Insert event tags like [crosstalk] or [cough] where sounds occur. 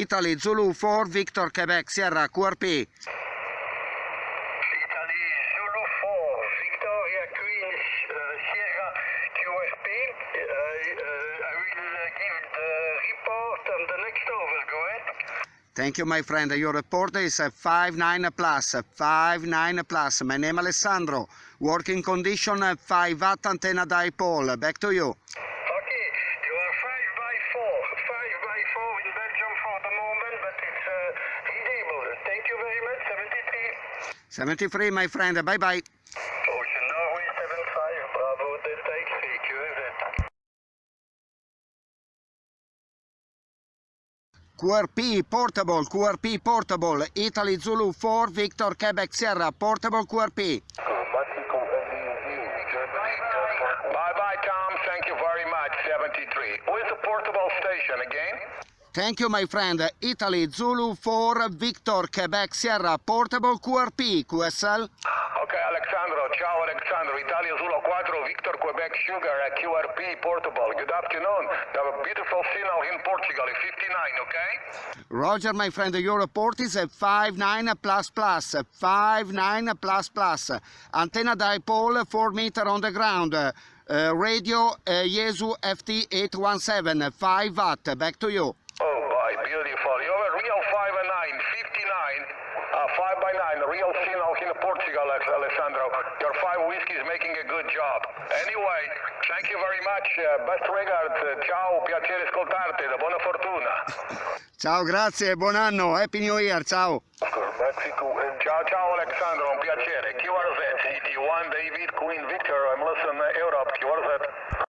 Italy Zulu 4 Victor Quebec Sierra QRP. Italy Zulu 4, Victoria Queen uh, Sierra QRP. Uh, uh, I will give the report on the next over. Go ahead. Thank you my friend. Your report is a 5-9 plus, 5-9 plus. My name is Alessandro. Working condition uh, 5 watt antenna dipole. Back to you. Okay, you are 5 by 4. 5 by 4 in Belgium for the moment, but it's uh, readable. Thank you very much. 73. 73 my friend. Bye bye. Ocean Norway 75, Bravo Delta QRP portable, QRP portable, Italy Zulu 4 Victor Quebec Sierra portable QRP. Bye bye, Tom. Thank you very much. 73. Where's the portable station again? Thank you my friend. Italy Zulu 4 Victor Quebec Sierra portable QRP QSL. Ok, Alexandro. Ciao, Alexandro. Italia Zulu 4, Victor Quebec Sugar, uh, QRP portable. Good afternoon. You have a beautiful signal in Portugal, 59, okay? Roger my friend, your report is a 59 plus plus, 59 plus plus. Antenna dipole 4 meter on the ground. Uh, radio uh, Yaesu FT817, 5 watt. Back to you. Beautiful. You have a real 5 and 9, 59, uh, 5 by 9, real signal in Portugal, Alessandro. Your 5 whiskey is making a good job. Anyway, thank you very much. Uh, best regards. Uh, ciao, piacere ascoltarti. Buona fortuna. [laughs] Ciao, grazie, buon anno, Happy New Year, ciao. Mexico. Ciao, ciao, Alessandro. Un piacere. QRZ, CT1, David, Queen Victor. I'm listening, Europe. QRZ.